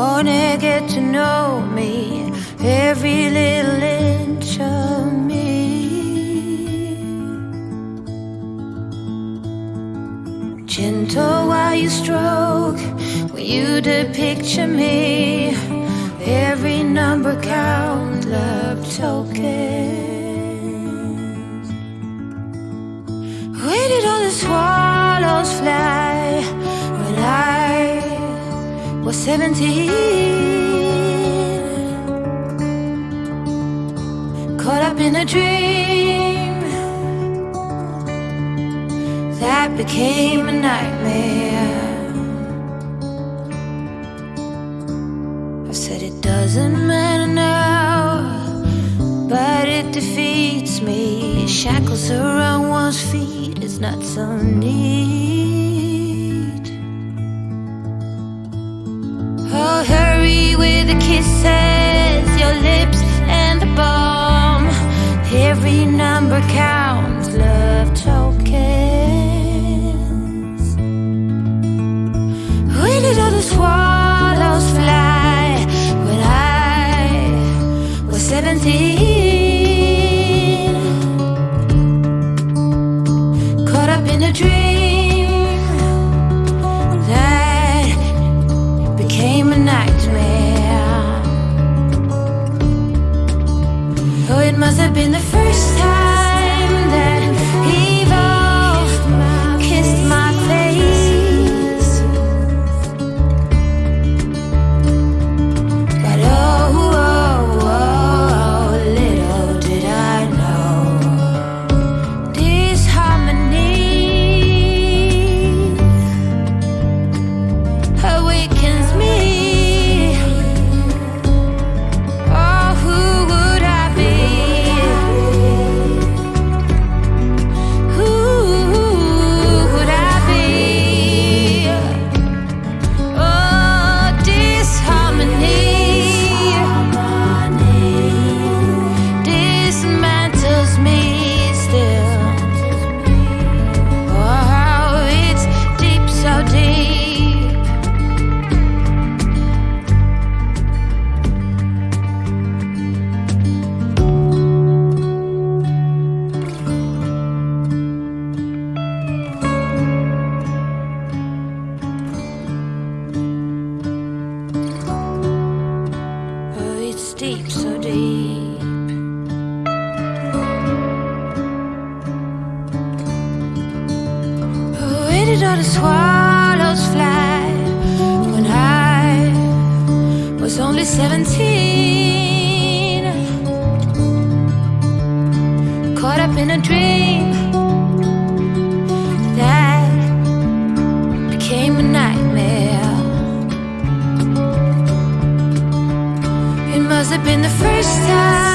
wanna get to know me, every little inch of me. Gentle while you stroke, when you picture me, every number count, love tokens. Waited did all the was 17? Caught up in a dream that became a nightmare. I said it doesn't matter now, but it defeats me. Shackles around one's feet is not so neat. With the deep. Where did all the swallows fly when I was only 17? Caught up in a dream been the first time